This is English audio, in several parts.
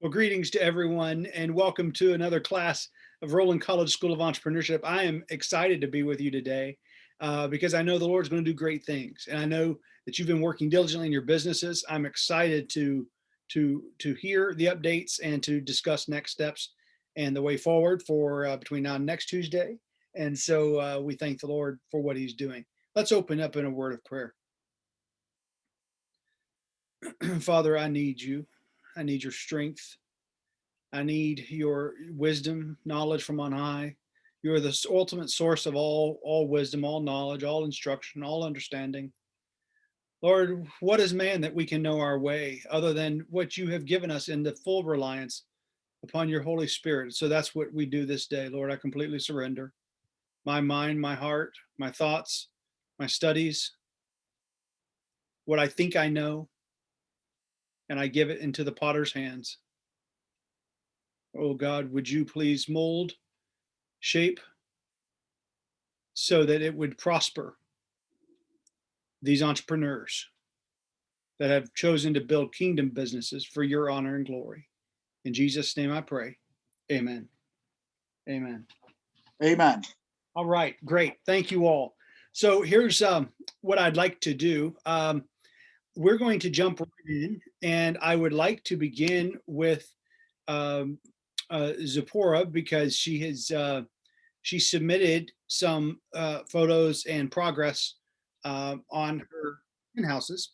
Well, greetings to everyone and welcome to another class of Roland College School of Entrepreneurship. I am excited to be with you today uh, because I know the Lord's going to do great things. And I know that you've been working diligently in your businesses. I'm excited to, to, to hear the updates and to discuss next steps and the way forward for uh, between now and next Tuesday. And so uh, we thank the Lord for what he's doing. Let's open up in a word of prayer. Father, I need you. I need your strength. I need your wisdom, knowledge from on high. You are the ultimate source of all, all wisdom, all knowledge, all instruction, all understanding. Lord, what is man that we can know our way other than what you have given us in the full reliance upon your Holy Spirit? So that's what we do this day. Lord, I completely surrender my mind, my heart, my thoughts, my studies, what I think I know, and I give it into the potter's hands. Oh God, would you please mold, shape, so that it would prosper these entrepreneurs that have chosen to build kingdom businesses for your honor and glory. In Jesus' name I pray. Amen. Amen. Amen. All right, great. Thank you all. So here's um, what I'd like to do. Um, we're going to jump right in and I would like to begin with um, uh, Zipporah because she has uh, she submitted some uh, photos and progress uh, on her houses.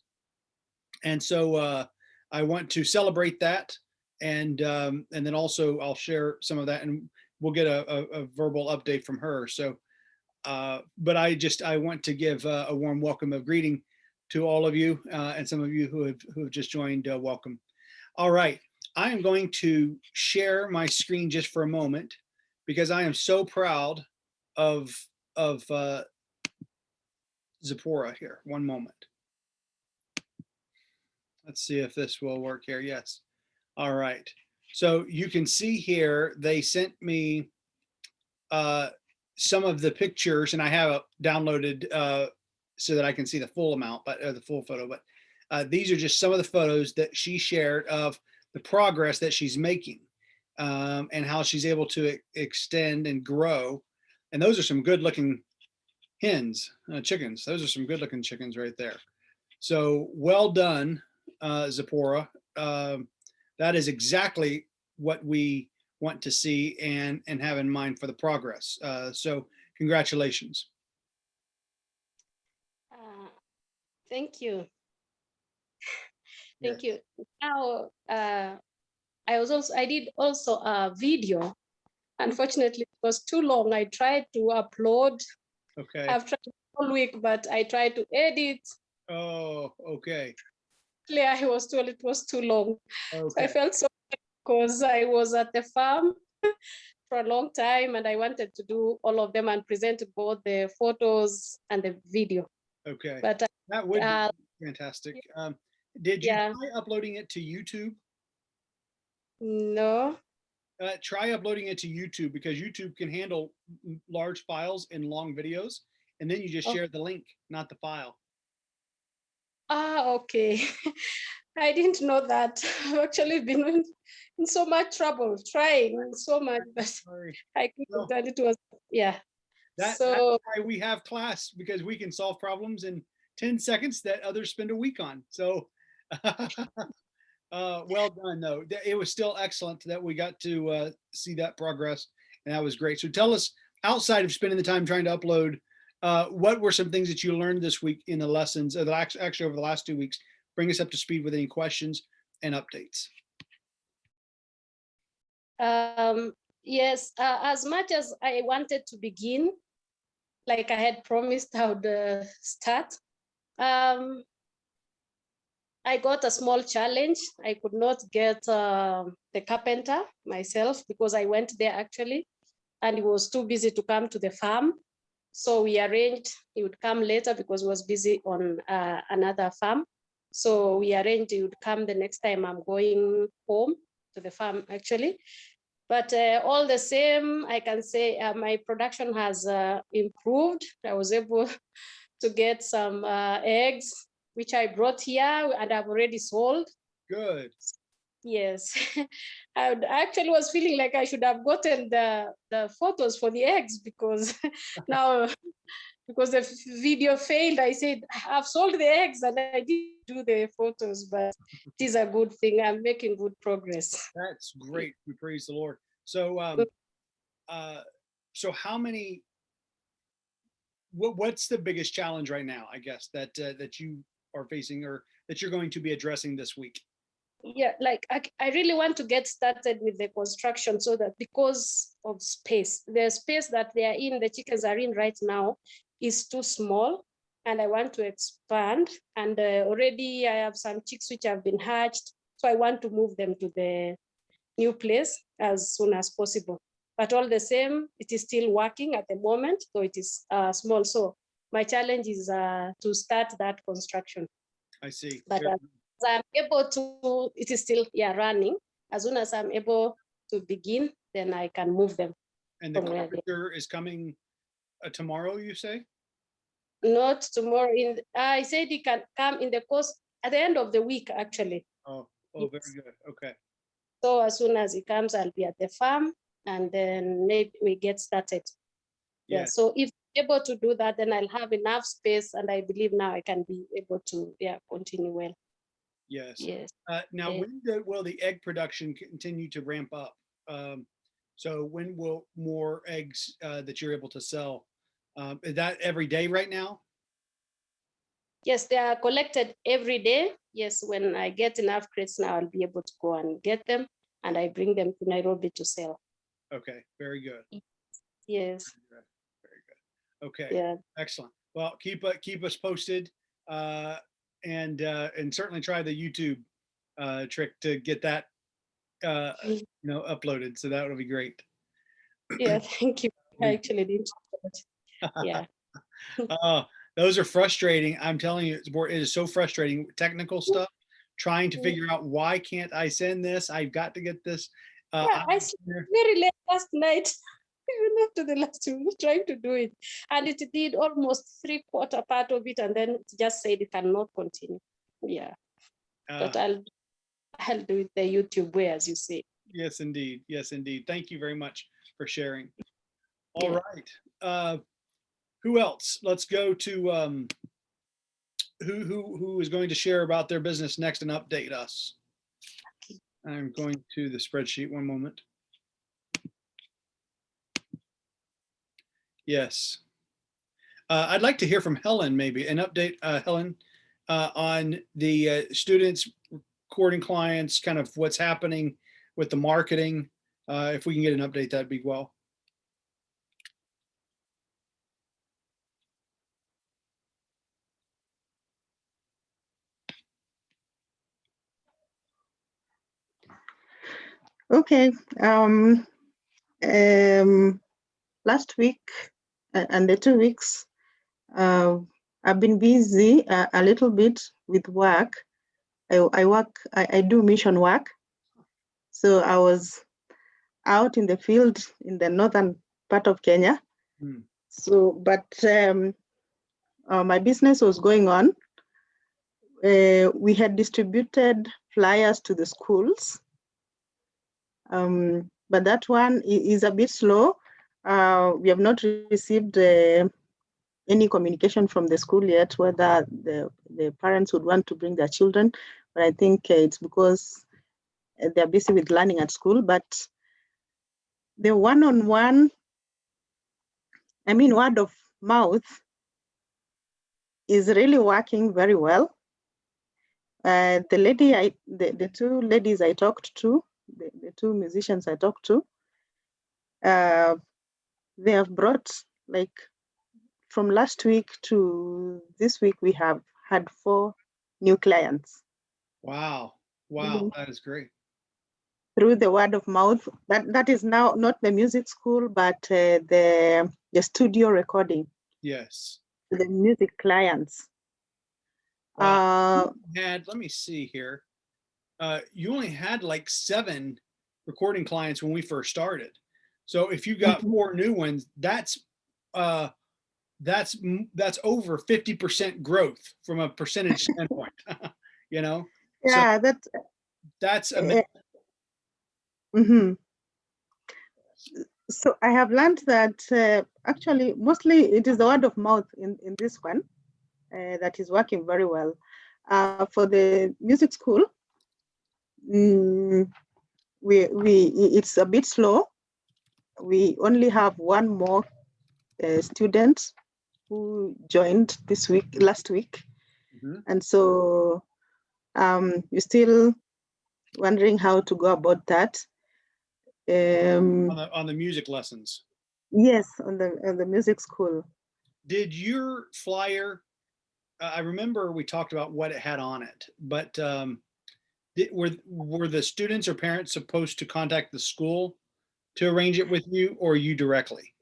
And so uh, I want to celebrate that. And um, and then also I'll share some of that and we'll get a, a, a verbal update from her. So, uh, but I just I want to give a warm welcome of greeting to all of you uh, and some of you who have, who have just joined, uh, welcome. All right, I am going to share my screen just for a moment because I am so proud of, of uh, Zipporah here. One moment. Let's see if this will work here. Yes. All right. So you can see here, they sent me uh, some of the pictures and I have downloaded uh, so that I can see the full amount, but the full photo. But uh, these are just some of the photos that she shared of the progress that she's making um, and how she's able to extend and grow. And those are some good looking hens, uh, chickens. Those are some good looking chickens right there. So well done, uh, Zipporah. Um, that is exactly what we want to see and, and have in mind for the progress. Uh, so congratulations. Thank you. Thank you. Now, uh, I was also, I did also a video. Unfortunately, it was too long. I tried to upload. Okay. I've tried all week, but I tried to edit. Oh, okay. Clearly, I was told it was too long. Okay. So I felt so because I was at the farm for a long time and I wanted to do all of them and present both the photos and the video. Okay. But uh, That would Uh, be fantastic. Um, did you yeah. try uploading it to YouTube? no, Uh, try uploading it to YouTube because YouTube can handle large files and long videos. And then you just Oh. share the link, not the file. Ah, okay. I didn't know that. I've actually been in, in so much trouble trying so much, but Sorry. I couldn't. And it was, yeah. That, So- that's why we have class because we can solve problems in 10 seconds that others spend a week on. So uh, well done though. It was still excellent that we got to uh, see that progress and that was great. So tell us outside of spending the time trying to upload, uh, what were some things that you learned this week in the lessons, or the, actually over the last two weeks? Bring us up to speed with any questions and updates. Um, yes, uh, as much as I wanted to begin, like I had promised I would start, um, I got a small challenge. I could not get uh, the carpenter myself because I went there actually, and he was too busy to come to the farm. So we arranged he would come later because he was busy on uh, another farm. So we arranged he would come the next time I'm going home to the farm actually. But uh, all the same, I can say uh, my production has uh, improved. I was able to get some uh, eggs, which I brought here and I've already sold. Good. Yes, I I actually was feeling like I should have gotten the the photos for the eggs because now because the video failed. I said I've sold the eggs and I did do the photos, but it is a good thing. I'm making good progress. That's great. We praise the Lord. So, um, uh, so how many, what, what's the biggest challenge right now, I guess, that, uh, that you are facing or that you're going to be addressing this week? Yeah, like I really want to get started with the construction so that because of space, the space that they are in, the chickens are in right now is too small. And I want to expand and uh, already I have some chicks which have been hatched. So I want to move them to the new place as soon as possible. But all the same, it is still working at the moment, so it is uh, small. So my challenge is uh, to start that construction. I see. But, as I'm able to, it is still, yeah, running. As soon as I'm able to begin, then I can move them. And the carpenter is coming uh, tomorrow, you say? Not tomorrow in, I said he can come in the course, at the end of the week, actually. Oh, oh, very good. Okay. So as soon as he comes, I'll be at the farm and then maybe we get started. Yeah, Yes. so if able to do that, then I'll have enough space and I believe now I can be able to, yeah, continue well. Yes. Yes. Uh, now, Yeah. when do- will the egg production continue to ramp up? Um, so when will more eggs uh, that you're able to sell? Um, is that every day right now? Yes, they are collected every day. Yes, when I get enough crates now, I'll be able to go and get them and I bring them to Nairobi to sell. Okay, very good. Yes, Very good. Okay, yeah, excellent. Well, keep uh, keep us posted, uh, and uh, and certainly try the YouTube uh, trick to get that uh, Mm. you know uploaded. So that would be great. yeah, thank you. I Mm. actually didn't. Yeah, Uh, those are frustrating. I'm telling you, it is so frustrating. Technical stuff, trying to Mm. figure out why can't I send this? I've got to get this. Uh, Yeah, I there- very late last night, even after the last two, trying to do it. And it did almost three quarter part of it and then it just said it cannot continue. Yeah, uh, but I'll, Do it the YouTube way, as you say. Yes, indeed. Yes, indeed. Thank you very much for sharing. All Yeah. right. Uh, who else? Let's go to um, who who who is going to share about their business next and update us. I'm going to the spreadsheet. One moment. Yes. Uh, I'd like to hear from Helen, maybe an update, uh, Helen, uh, on the uh, students, recording clients, kind of what's happening with the marketing. Uh, if we can get an update, that'd be well. Okay. Um, um, last week and the two weeks, uh, I've been busy a, a little bit with work. I, I work, I, I do mission work. So I was out in the field in the northern part of Kenya. Hmm. So, but um, uh, my business was going on. Uh, we had distributed flyers to the schools. Um, but that one is a bit slow. Uh, we have not received uh, any communication from the school yet whether the, the parents would want to bring their children. But I think uh, it's because uh, they're busy with learning at school. But the one-on-one, I mean, word of mouth is really working very well. Uh, the lady, I, the, the two ladies I talked to, the, the two musicians I talked to, uh, they have brought like from last week to this week, we have had four new clients Wow. Wow. Mhm. That is great. through the word of mouth. That that is now not the music school, but uh, the the studio recording, Yes. the music clients. Wow. Uh, Had, let me see here. Uh, you only had like seven recording clients when we first started. So if you got Mhm. four new ones, that's, uh, that's, that's over 50% growth from a percentage standpoint, you know? So- yeah, that That's Eh, amazing. mhm. So I have learned that uh, actually mostly it is the word of mouth in, in this one uh, that is working very well. Uh, for the music school, mm, we, we, it's a bit slow. We only have one more uh, student who joined this week, last week. Mhm. And so um, we're still wondering how to go about that. Um, on the on the music lessons. yes, on the on the music school. Did your flyer? uh, I remember we talked about what it had on it, but um, did, were were the students or parents supposed to contact the school to arrange it with you, or you directly?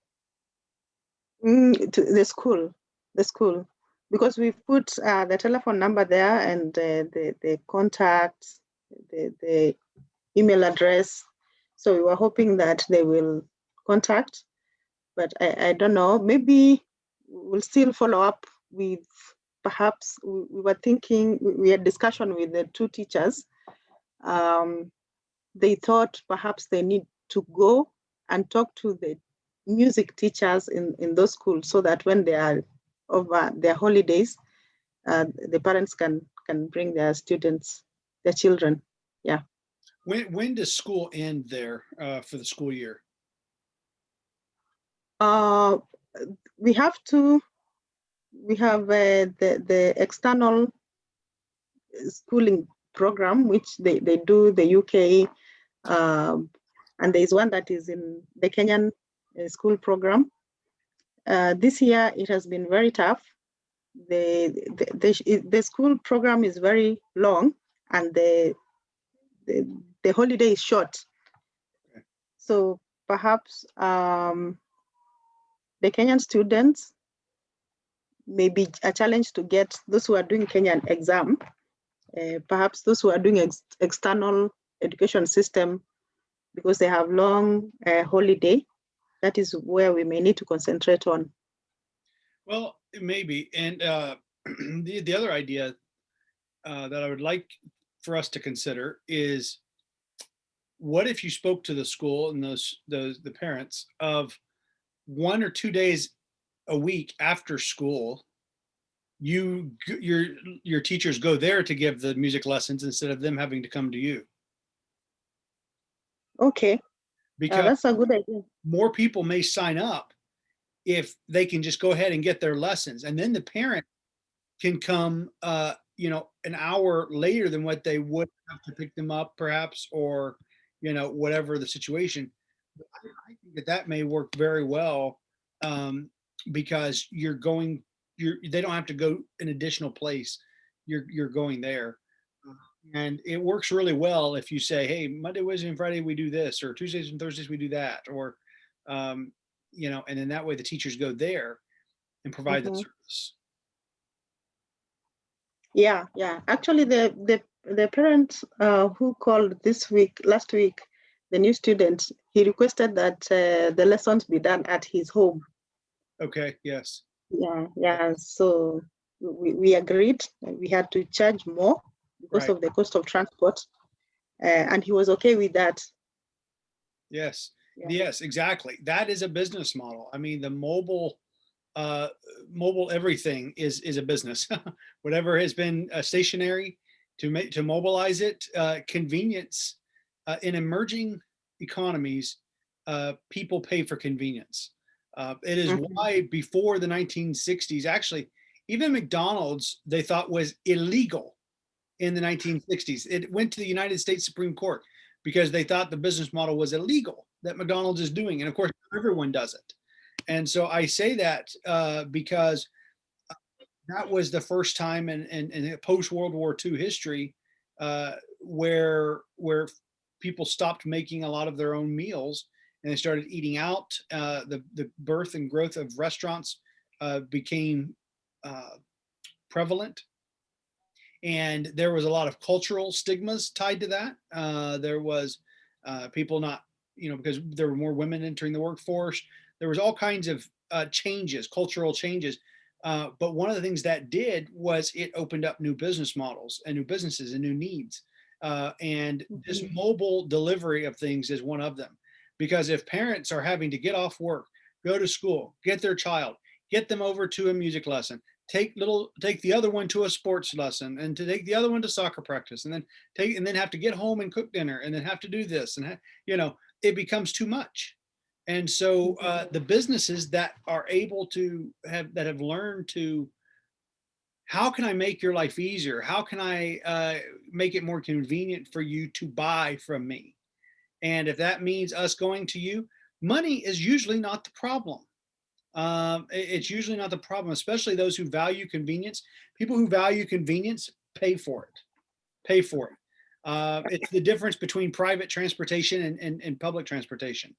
Mm, to the school, the school, because we put uh, the telephone number there and uh, the the contact, the the email address. So we were hoping that they will contact, but I, I don't know. Maybe we'll still follow up with perhaps we, we were thinking we- we had discussion with the two teachers. Um, they thought perhaps they need to go and talk to the music teachers in, in those schools so that when they are over their holidays, uh, the parents can can bring their students, their children. Yeah. When when does school end there uh, for the school year? Uh, we have to, we have uh, the, the external schooling program, which they, they do the UK, um, and there is one that is in the Kenyan uh, school program. Uh, this year, it has been very tough. The, the, the, the school program is very long and the, the, the holiday is short. So perhaps um, the Kenyan students may be a challenge to get those who are doing Kenyan exam, uh, perhaps those who are doing ex- external education system because they have long uh, holiday. That is where we may need to concentrate on. Well, maybe. And uh, the the other idea uh, that I would like for us to consider is what if you spoke to the school and those those the parents of one or two days a week after school you your your teachers go there to give the music lessons instead of them having to come to you Okay, because that's a good idea. more people may sign up if they can just go ahead and get their lessons. And then the parent can come uh you know an hour later than what they would have to pick them up perhaps or you know whatever the situation. I, I think that that may work very well um because you're going you're they don't have to go an additional place. You're you're going there and it works really well if you say hey monday wednesday and friday we do this or tuesdays and thursdays we do that or um you know and then that way the teachers go there and provide the Mhm. service Yeah, yeah. Actually, the the the parent uh, who called this week, last week, the new student, he requested that uh, the lessons be done at his home. okay yes Yeah, yeah. So we, we agreed we had to charge more because Right. of the cost of transport. Uh, and he was okay with that. yes Yeah. yes exactly that is a business model i mean the mobile uh mobile everything is is a business whatever has been uh, stationary to make to mobilize it uh convenience uh, in emerging economies uh people pay for convenience uh it is Mhm. why before the 1960s actually even mcdonald's they thought was illegal in the 1960s it went to the united states supreme court because they thought the business model was illegal that mcdonald's is doing and of course everyone does it and so I say that uh, because uh, that was the first time in, in, in post World War II history uh, where where people stopped making a lot of their own meals and they started eating out. Uh, the the birth and growth of restaurants uh, became uh, prevalent, and there was a lot of cultural stigmas tied to that. Uh, there was uh, people not you know because there were more women entering the workforce there was all kinds of uh, changes, cultural changes. Uh, but one of the things that did was it opened up new business models and new businesses and new needs. Uh, and this Mhm. mobile delivery of things is one of them. Because if parents are having to get off work, go to school, get their child, get them over to a music lesson, take little, take the other one to a sports lesson and to take the other one to soccer practice and then take, and then have to get home and cook dinner and then have to do this and, you know, it becomes too much. And so uh, the businesses that are able to have, that have learned to, how can I make your life easier? How can I uh, make it more convenient for you to buy from me? And if that means us going to you, money is usually not the problem. Um, it's usually not the problem, especially those who value convenience. People who value convenience pay for it, pay for it. Uh, it's the difference between private transportation and, and, and public transportation.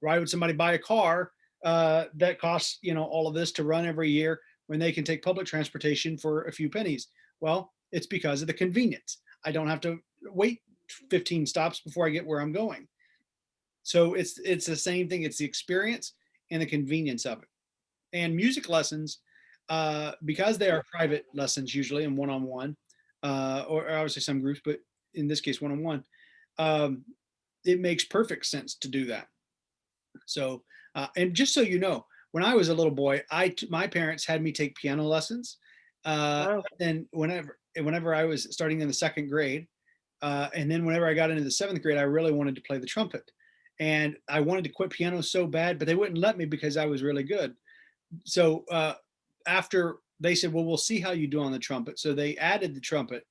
Why would somebody buy a car uh, that costs, you know, all of this to run every year when they can take public transportation for a few pennies? Well, it's because of the convenience. I don't have to wait 15 stops before I get where I'm going. So it's it's the same thing. It's the experience and the convenience of it. And music lessons, uh, because they are private lessons usually and one-on-one, uh, or, or obviously some groups, but in this case one-on-one, um, it makes perfect sense to do that. So, uh, and just so you know, when I was a little boy, I my parents had me take piano lessons. Uh, then whenever whenever I was starting in the second grade, uh, and then whenever I got into the seventh grade, I really wanted to play the trumpet, and I wanted to quit piano so bad, but they wouldn't let me because I was really good. So uh, after they said, "Well, we'll see how you do on the trumpet," so they added the trumpet,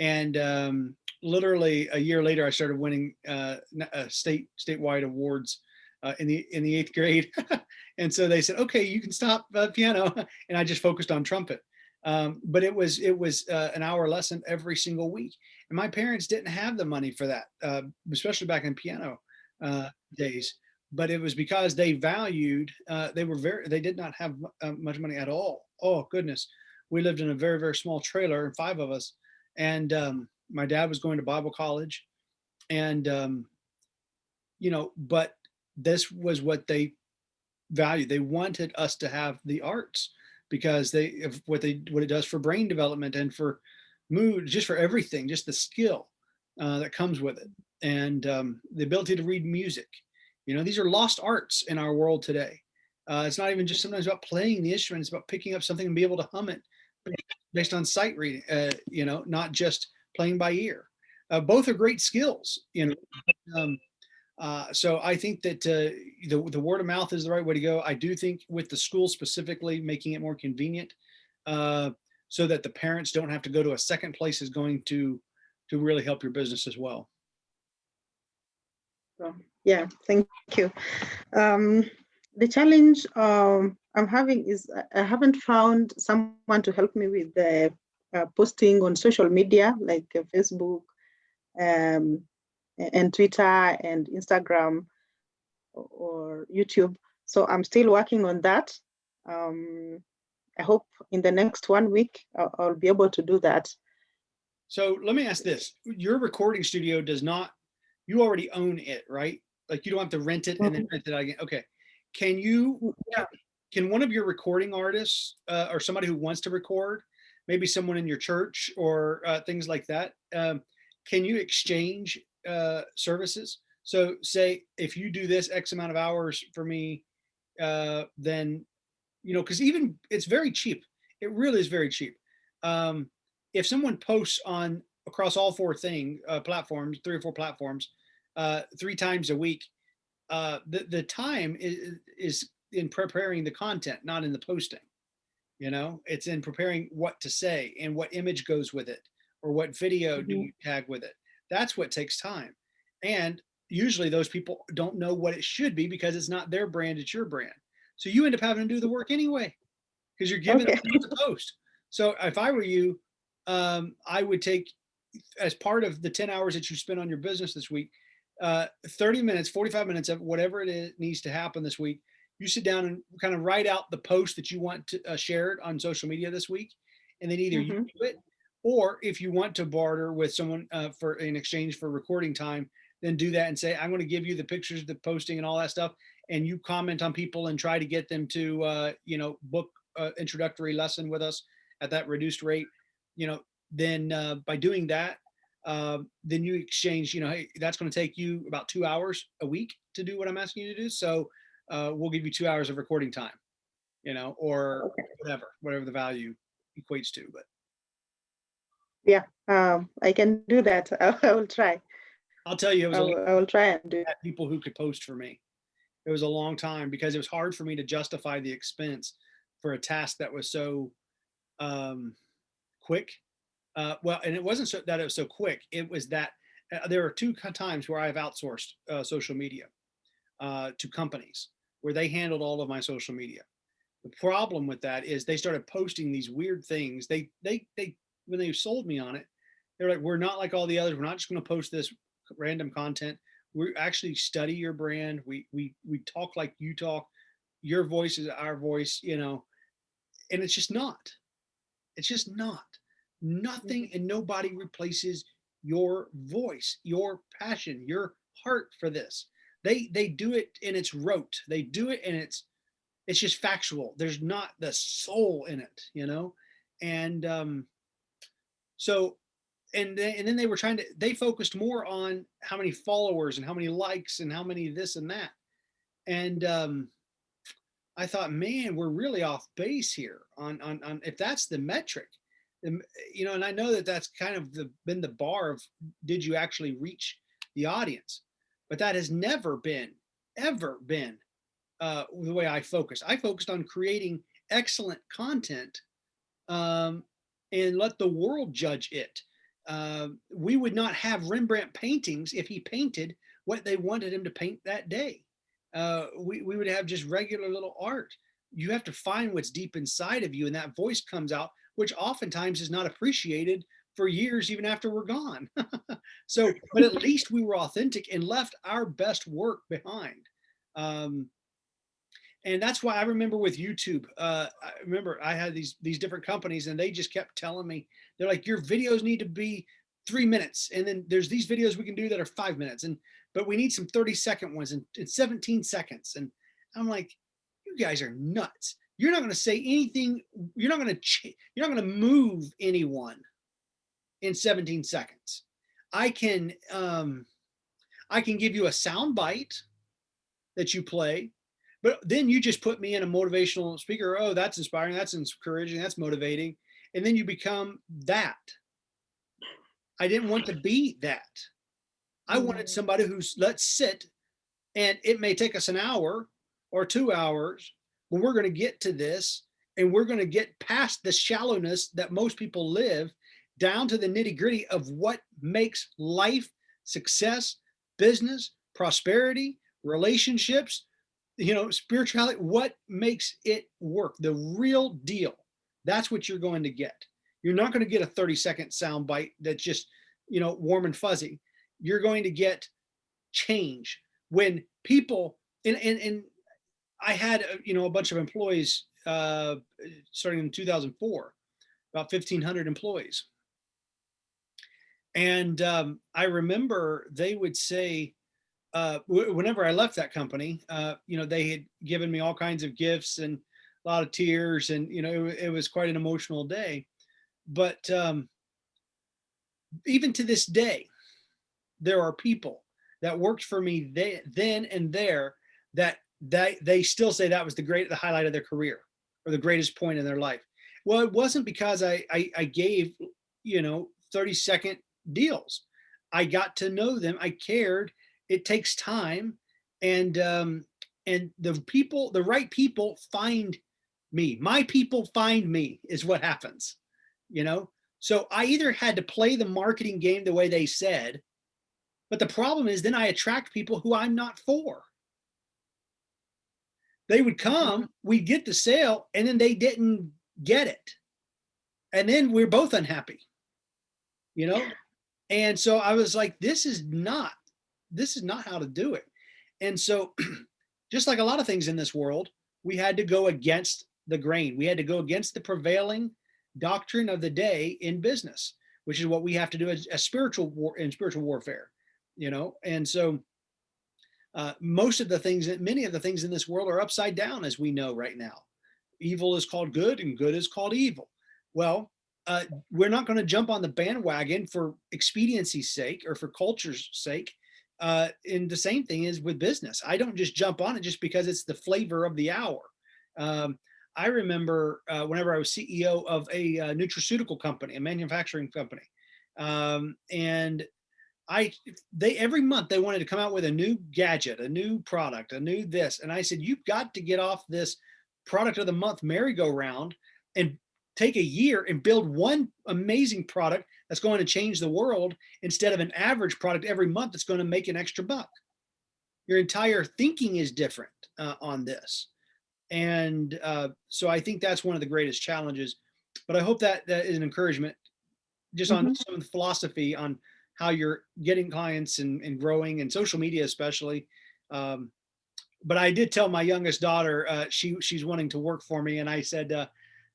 and um, literally a year later, I started winning uh, uh, state statewide awards uh, in the in the eighth grade. and so they said, "Okay, you can stop uh, piano," and I just focused on trumpet. Um, but it was it was uh, an hour lesson every single week, and my parents didn't have the money for that, especially back in piano days. But it was because they valued. Uh, they were very. They did not have uh, much money at all. Oh goodness, we lived in a very very small trailer, five of us, and um, my dad was going to Bible college, and um, you know, but this was what they valued. They wanted us to have the arts because they what they what it does for brain development and for mood, just for everything, just the skill uh, that comes with it, and um, the ability to read music. You know, these are lost arts in our world today. Uh, it's not even just sometimes about playing the instrument; it's about picking up something and be able to hum it based on sight reading. Uh, you know, not just playing by ear. Uh, both are great skills. You know. Um, uh, so I think that uh, the, the word of mouth is the right way to go. I do think with the school specifically, making it more convenient uh, so that the parents don't have to go to a second place is going to to really help your business as well. So, yeah, thank you. Um, the challenge um, I'm having is I- haven't found someone to help me with the uh, posting on social media like uh, Facebook um, and Twitter and Instagram or YouTube. So I'm still working on that. Um, I hope in the next one week I'll, I'll be able to do that. So let me ask this: Your recording studio does not. You already own it, right? Like you don't have to rent it and then rent it again. Okay. Can you? Yeah. Can one of your recording artists uh, or somebody who wants to record, maybe someone in your church or uh, things like that, um, can you exchange uh, services? So say if you do this X amount of hours for me, uh, then you know, because even it's very cheap. It really is very cheap. Um, if someone posts on across all four thing uh, platforms, three or four platforms, uh, three times a week, uh, the the time is is in preparing the content, not in the posting. You know, it's in preparing what to say and what image goes with it, or what video do Mhm. you tag with it. That's what takes time, and usually those people don't know what it should be because it's not their brand, it's your brand. So you end up having to do the work anyway because you're given Okay. what to post. So if I were you, um, I would take as part of the 10 hours that you spend on your business this week, uh, 30 minutes, 45 minutes of whatever it is needs to happen this week. You sit down and kind of write out the post that you want to uh, share it on social media this week. And then either you Mhm. do it, or if you want to barter with someone uh, for in exchange for recording time, then do that and say, I'm going to give you the pictures, the posting and all that stuff. And you comment on people and try to get them to, uh, you know, book introductory lesson with us at that reduced rate, you know, then uh, by doing that, um, then you exchange, you know, hey, that's going to take you about two hours a week to do what I'm asking you to do. So uh, we'll give you two hours of recording time, you know, or Okay. whatever, whatever the value equates to. But yeah, Um, I can do that. I, I will try. I'll tell you, it was I a will, I will try and do it. had people who could post for me. It was a long time because it was hard for me to justify the expense for a task that was so um, quick. Uh, well, and it wasn't so that it was so quick. It was that uh, there are two times where I've outsourced uh, social media uh, to companies where they handled all of my social media. The problem with that is they started posting these weird things. They they they when they sold me on it, they're like, we're not like all the others. We're not just going to post this random content we actually study your brand we we we talk like you talk your voice is our voice you know and it's just not it's just not nothing and nobody replaces your voice your passion your heart for this. They they do it and it's rote. They do it and it's it's just factual. There's not the soul in it you know? And um so and then, and then they were trying to they focused more on how many followers and how many likes and how many this and that. And um i thought man we're really off base here on on, on if that's the metric you know and i know that that's kind of the been the bar of did you actually reach the audience but that has never been ever been uh the way i focus i focused on creating excellent content um and let the world judge it uh, we would not have Rembrandt paintings if he painted what they wanted him to paint that day. Uh, we, we would have just regular little art. You have to find what's deep inside of you, and that voice comes out, which oftentimes is not appreciated for years, even after we're gone. so, but at least we were authentic and left our best work behind. Um, and that's why I remember with YouTube. Uh, I remember I had these these different companies, and they just kept telling me they're like, your videos need to be three minutes, and then there's these videos we can do that are five minutes, and but we need some 30 second ones and, and 17 seconds. And I'm like, you guys are nuts. You're not going to say anything. You're not going to you're not going to move anyone in 17 seconds. I can um, I can give you a sound bite that you play but then you just put me in a motivational speaker. Oh, that's inspiring. That's encouraging. That's motivating. And then you become that. I didn't want to be that. I wanted somebody who's let's sit and it may take us an hour or two hours, but we're going to get to this and we're going to get past the shallowness that most people live down to the nitty gritty of what makes life, success, business, prosperity, relationships, you know, spirituality, what makes it work, the real deal. That's what you're going to get. You're not going to get a 30 second sound bite that's just, you know, warm and fuzzy. You're going to get change when people, and, and, and I had, uh, you know, a bunch of employees uh, starting in 2004, about 1500 employees. And um, I remember they would say, uh, whenever I left that company, uh, you know, they had given me all kinds of gifts and a lot of tears and, you know, it, it was quite an emotional day. But um, even to this day, there are people that worked for me they, then and there that they, they still say that was the great, the highlight of their career or the greatest point in their life. Well, it wasn't because I, I, I gave, you know, 30 second deals. I got to know them. I cared it takes time and um and the people the right people find me my people find me is what happens you know so i either had to play the marketing game the way they said but the problem is then i attract people who i'm not for they would come mm-hmm. we'd get the sale and then they didn't get it and then we're both unhappy you know and so i was like this is not this is not how to do it. And so just like a lot of things in this world, we had to go against the grain. We had to go against the prevailing doctrine of the day in business, which is what we have to do as a spiritual war in spiritual warfare, you know? And so uh, most of the things that many of the things in this world are upside down, as we know right now. Evil is called good and good is called evil. Well, uh, we're not going to jump on the bandwagon for expediency's sake or for culture's sake. Uh, and the same thing is with business. I don't just jump on it just because it's the flavor of the hour. Um, I remember uh, whenever I was CEO of a uh, nutraceutical company, a manufacturing company, um, and I they every month they wanted to come out with a new gadget, a new product, a new this, and I said you've got to get off this product of the month merry-go-round and take a year and build one amazing product that's going to change the world instead of an average product every month that's going to make an extra buck. Your entire thinking is different uh, on this. And uh, so I think that's one of the greatest challenges. But I hope that that is an encouragement just on Mhm. some of the philosophy on how you're getting clients and, and growing and social media especially. Um, but I did tell my youngest daughter, uh, she she's wanting to work for me. And I said, uh,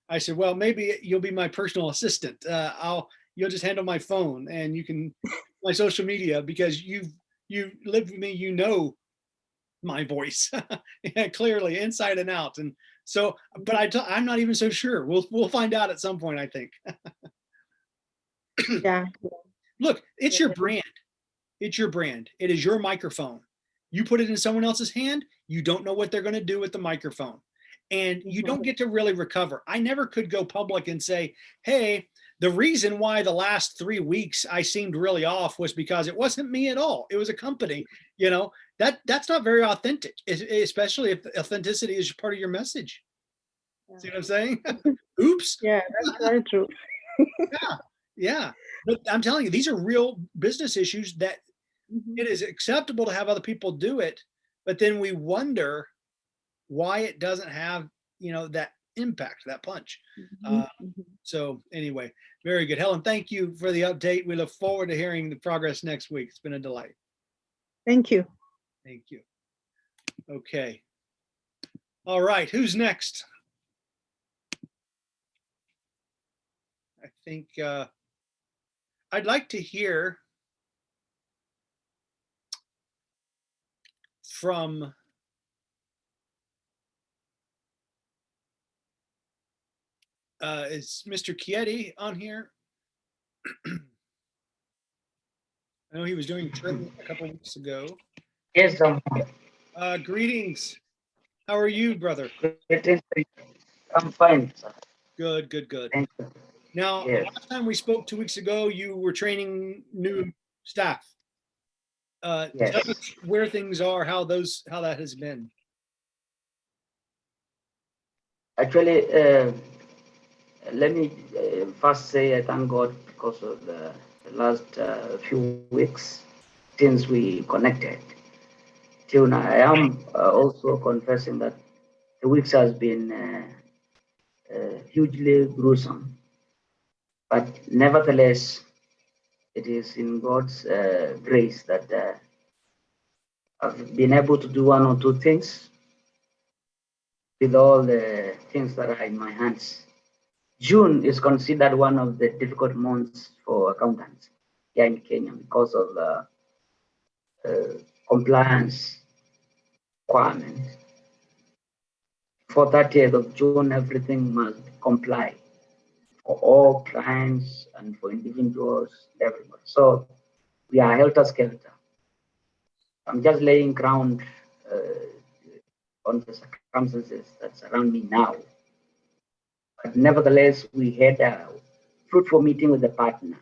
I said, well, maybe you'll be my personal assistant. Uh, I'll, you'll just handle my phone and you can my social media because you've, you lived with me, you know, my voice yeah, clearly inside and out. And so, but I t- I'm not even so sure. We'll, we'll find out at some point, I think. Yeah. Look, it's your brand. It's your brand. It is your microphone. You put it in someone else's hand, you don't know what they're going to do with the microphone. And you don't get to really recover. I never could go public and say, hey, the reason why the last three weeks I seemed really off was because it wasn't me at all. It was a company, you know, that that's not very authentic, especially if authenticity is part of your message. See what I'm saying? Oops. Yeah, that's very true. Yeah. But I'm telling you, these are real business issues that Mhm. it is acceptable to have other people do it, but then we wonder why it doesn't have, you know, that impact, that punch. Mhm. Uh, Mhm. So anyway, very good. Helen, thank you for the update. We look forward to hearing the progress next week. It's been a delight. Thank you. Thank you. Okay. All right, who's next? I think uh, I'd like to hear from uh, is Mr. Chieti on here? I know he was doing trim a couple weeks ago. Yes, I'm Uh, greetings. How are you, brother? I'm fine, sir. Good, good, good. Thank you. Now, Yes. last time we spoke two weeks ago, you were training new staff. Uh, tell us where things are, how those, how that has been. Actually, uh, let me uh, first say I thank God because of the, the last uh, few weeks since we connected. Till now, I am uh, also confessing that the weeks has been uh, uh, hugely gruesome. But nevertheless, it is in God's uh, grace that uh, I've been able to do one or two things with all the things that are in my hands. June is considered one of the difficult months for accountants here in Kenya because of the uh, compliance requirements. For 30th of June, everything must comply for all clients and for individuals, everybody. So we are helter skelter. I'm just laying ground uh, on the circumstances that surround me now. But nevertheless, we had a fruitful meeting with the partner.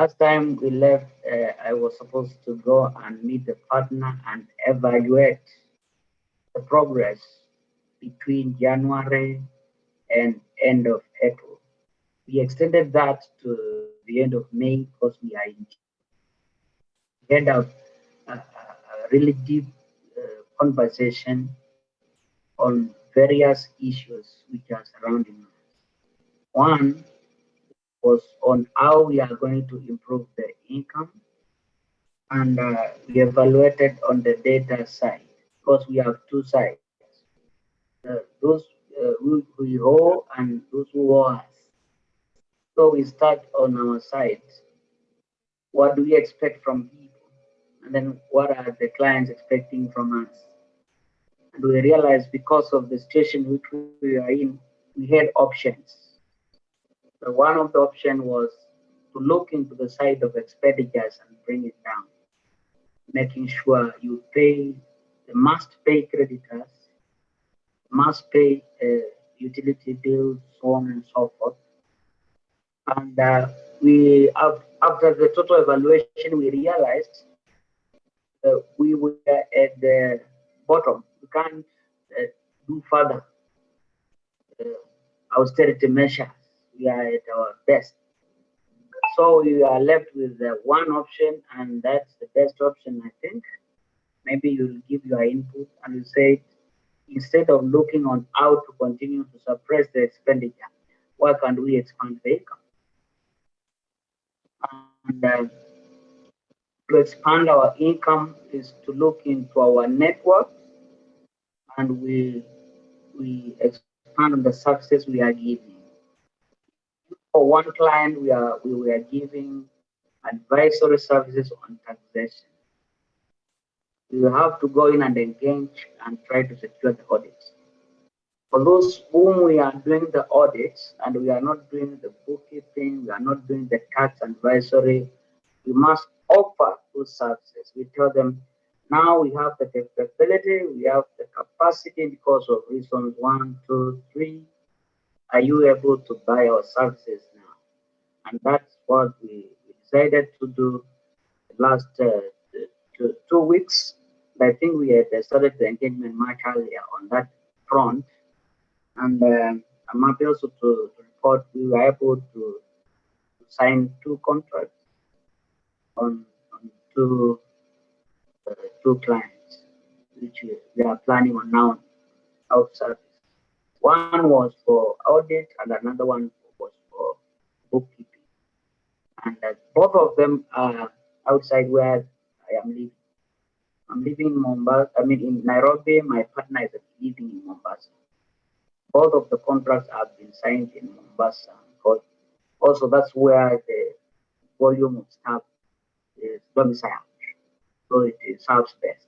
Last time we left, uh, I was supposed to go and meet the partner and evaluate the progress between January and end of April. We extended that to the end of May because we are in. We had a, a, a really deep uh, conversation on various issues which are surrounding us. One was on how we are going to improve the income, and uh, we evaluated on the data side because we have two sides. Uh, those uh, owe and those who owe us. So we start on our side. What do we expect from people? And then what are the clients expecting from us? And we realize because of the situation which we are in, we had options. So one of the option was to look into the side of expenditures and bring it down, making sure you pay the must pay creditors, must pay utility bills, so on and so forth. And uh, we, after the total evaluation, we realized we were at the bottom. We can't uh, do further uh, austerity measures. We are at our best. So we are left with one option, and that's the best option, I think. Maybe you'll give your input and you say, instead of looking on how to continue to suppress the expenditure, why can't we expand the income? And uh, to expand our income is to look into our network and we we expand on the services we are giving. For one client, we are we were giving advisory services on taxation. You have to go in and engage and try to secure the audits. For those whom we are doing the audits and we are not doing the bookkeeping, we are not doing the tax advisory, we must offer those services. We tell them now we have the capability, we have the capacity because of reasons one, two, three. Are you able to buy our services now? And that's what we decided to do the last uh, two, two weeks. I think we had started the engagement much earlier on that front. And um, I'm happy also to, to report we were able to, sign two contracts on, on two uh, two clients, which we, are planning on now out. One was for audit and another one was for bookkeeping. And uh, both of them are outside where I am living. I'm living in Mombasa, I mean in Nairobi, my partner is living in Mombasa. Both of the contracts have been signed in Mombasa because also that's where the volume of staff is domiciled so it serves best.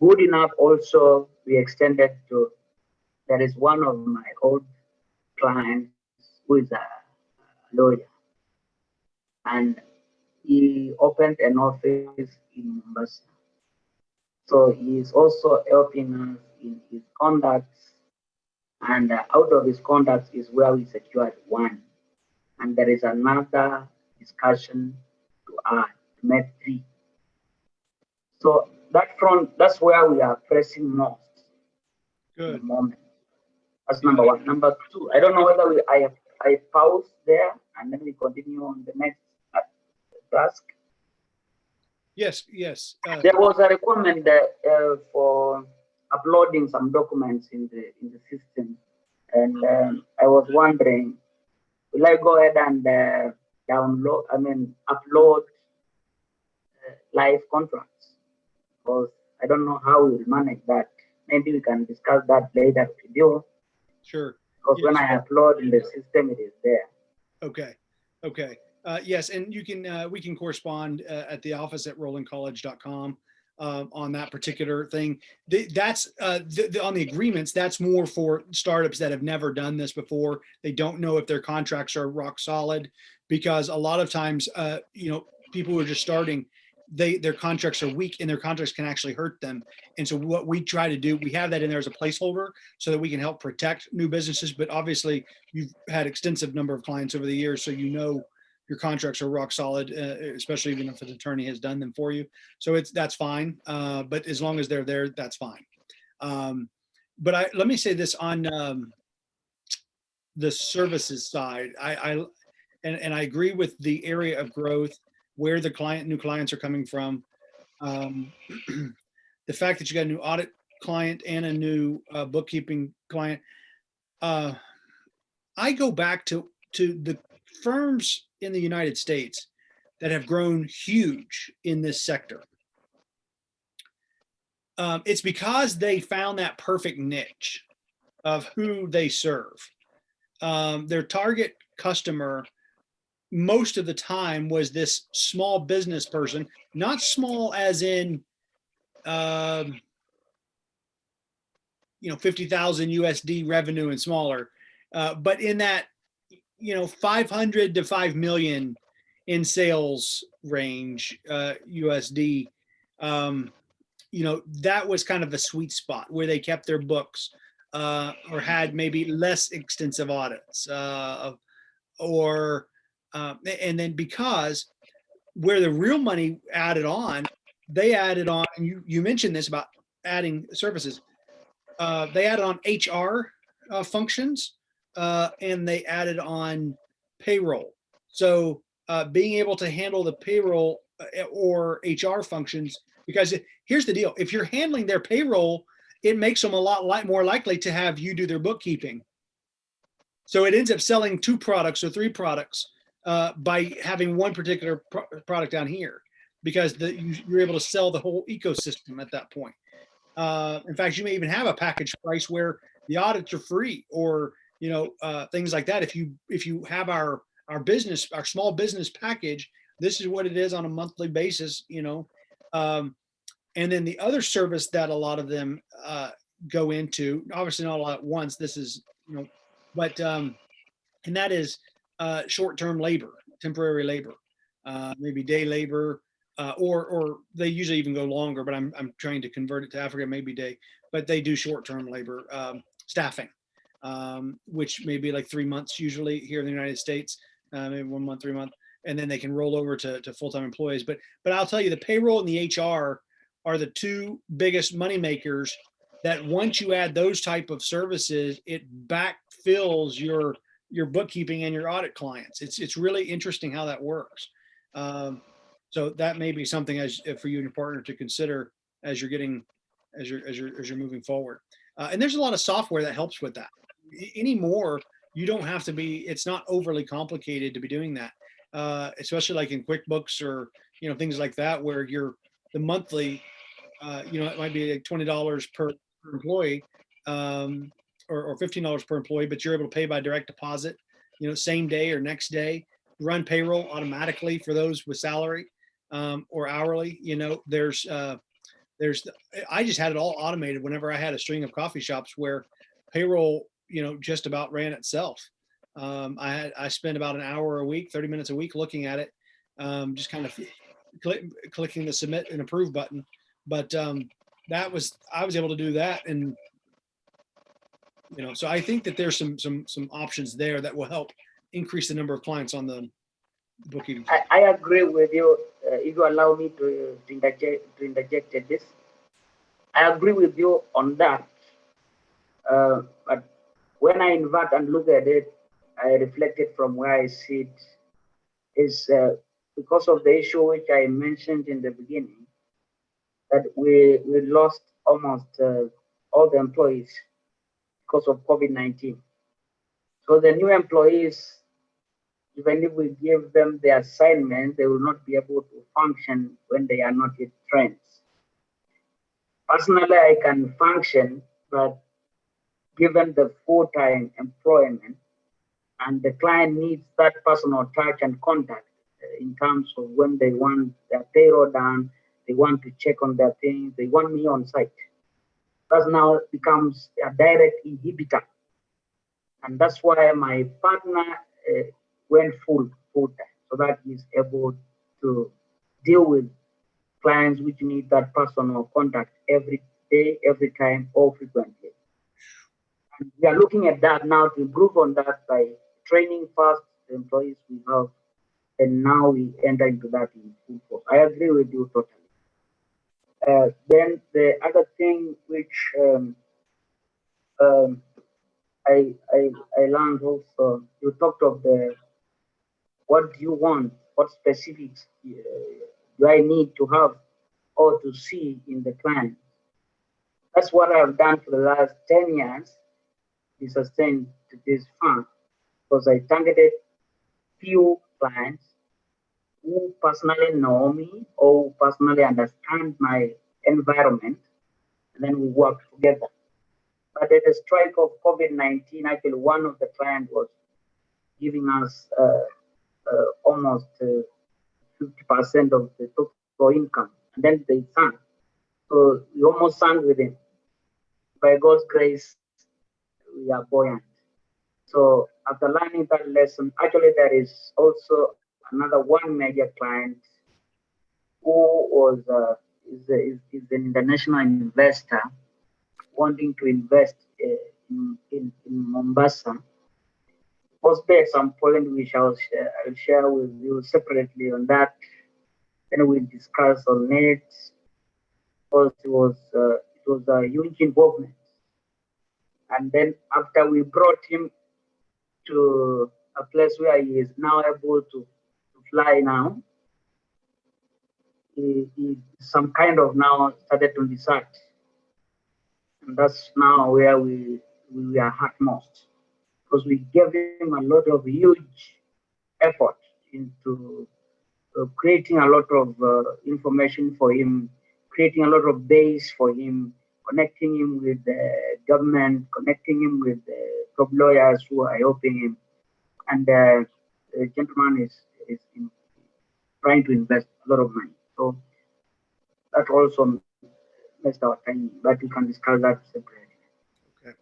Good enough also we extended to, there is one of my old clients who is a lawyer and he opened an office in Mombasa. So he is also helping us in his conducts and uh, out of his conducts is where we secured one. And there is another discussion to add, to make three. So that front, that's where we are pressing most at the Good. moment. That's number one. Number two, I don't know whether we, I I pause there and then we continue on the next uh, task. Yes, yes. Uh, There was a requirement uh, for uploading some documents in the, in the system. And, um, I was wondering, will I go ahead and, uh, download, I mean, upload uh, live contracts? Because I don't know how we'll manage that. Maybe we can discuss that later with you, Sure. because when I upload in the system, it is there. Okay. Okay. Uh, yes, and you can, uh, we can correspond, uh, at the office at rolandcollege.com, uh, on that particular thing. The, that's, uh, the, the, on the agreements, that's more for startups that have never done this before. They don't know if their contracts are rock solid because a lot of times, uh, you know, people who are just starting, they, their contracts are weak and their contracts can actually hurt them. And so what we try to do, we have that in there as a placeholder so that we can help protect new businesses. But obviously you've had extensive number of clients over the years, so you know your contracts are rock solid, uh, especially even if an attorney has done them for you. So it's, that's fine. Uh, but as long as they're there, that's fine. Um, but I, let me say this on, um, the services side, I, I, and, and I agree with the area of growth, where the client, new clients are coming from. Um, the fact that you got a new audit client and a new uh, bookkeeping client. Uh, I go back to, to the firms in the United States that have grown huge in this sector. Um, it's because they found that perfect niche of who they serve. Um, their target customer most of the time was this small business person, not small as in, um, you know, 50,000 USD revenue and smaller, uh, but in that you know, 500 to 5 million in sales range, uh, USD. Um, you know, that was kind of a sweet spot where they kept their books uh, or had maybe less extensive audits uh, or, uh, and then because where the real money added on, they added on, and you, you mentioned this about adding services. Uh, they added on HR uh, functions uh, and they added on payroll. So uh, being able to handle the payroll uh, or HR functions, because here's the deal: if you're handling their payroll, it makes them a lot li more likely to have you do their bookkeeping. So it ends up selling two products or three products uh, by having one particular pro product down here, because the, you, you're able to sell the whole ecosystem at that point. Uh, in fact, you may even have a package price where the audits are free or you know uh, things like that. If you if you have our our business our small business package, this is what it is on a monthly basis. You know, um, and then the other service that a lot of them uh, go into, obviously not all at once. This is you know, but um, and that is uh, short-term labor, temporary labor, uh, maybe day labor, uh, or or they usually even go longer. But I'm I'm trying to convert it to Africa, maybe day. But they do short-term labor um, staffing, um, which may be like three months usually here in the United States, uh, maybe one month, three month, and then they can roll over to, to full-time employees. But but I'll tell you, the payroll and the HR are the two biggest money makers. That once you add those type of services, it backfills your your bookkeeping and your audit clients. It's it's really interesting how that works. Um, so that may be something as for you and your partner to consider as you're getting as you're as you're as you're moving forward. Uh, and there's a lot of software that helps with that. Anymore, you don't have to be. It's not overly complicated to be doing that, uh, especially like in QuickBooks or you know things like that, where you're the monthly. Uh, you know, it might be like twenty dollars per, per employee. Um, or, or $15 per employee, but you're able to pay by direct deposit, you know, same day or next day, run payroll automatically for those with salary um, or hourly, you know, there's, uh, there's, I just had it all automated whenever I had a string of coffee shops where payroll, you know, just about ran itself. Um, I had, I spent about an hour a week, 30 minutes a week looking at it, um, just kind of click, clicking the submit and approve button. But um, that was, I was able to do that and you know, so I think that there's some some some options there that will help increase the number of clients on the bookkeeping. I, I agree with you. Uh, if you allow me to, to interject to interject this, I agree with you on that. Uh, but when I invert and look at it, I reflect it from where I sit is uh, because of the issue which I mentioned in the beginning that we we lost almost uh, all the employees because of COVID-19. So the new employees, even if we give them the assignment, they will not be able to function when they are not yet trained. Personally, I can function, but given the full-time employment and the client needs that personal touch and contact uh, in terms of when they want their payroll done, they want to check on their things, they want me on site that now becomes a direct inhibitor. And that's why my partner uh, went full, full time so that he's able to deal with clients which need that personal contact every day, every time, or frequently. We are looking at that now to improve on that by training first the employees we have, and now we enter into that in full force. I agree with you totally. Uh, then the other thing which um, um, I, I, I learned also, you talked of the what do you want, what specifics uh, do I need to have or to see in the client. That's what I've done for the last 10 years to sustain this fund because I targeted few clients who personally know me or personally understand my environment, and then we work together. But at the strike of COVID-19, actually one of the clients was giving us uh, uh, almost 50% uh, of the total income, and then they sang. So we almost sang with him. By God's grace, we are buoyant. So after learning that lesson, actually there is also another one major client who was uh, is, is, is an international investor wanting to invest uh, in, in, in Mombasa. Possibly at some point we share, I'll share with you separately on that. Then we discuss on it. Because it was uh, it was a huge involvement. And then after we brought him to a place where he is now able to, to fly now, he, he some kind of now started to desert. And that's now where we, we are hurt most because we gave him a lot of huge effort into uh, creating a lot of uh, information for him, creating a lot of base for him, connecting him with the government, connecting him with the top lawyers who are helping him. And uh, the gentleman is, is in, trying to invest a lot of money. So that also messed our time, but we can discuss that separately. Okay,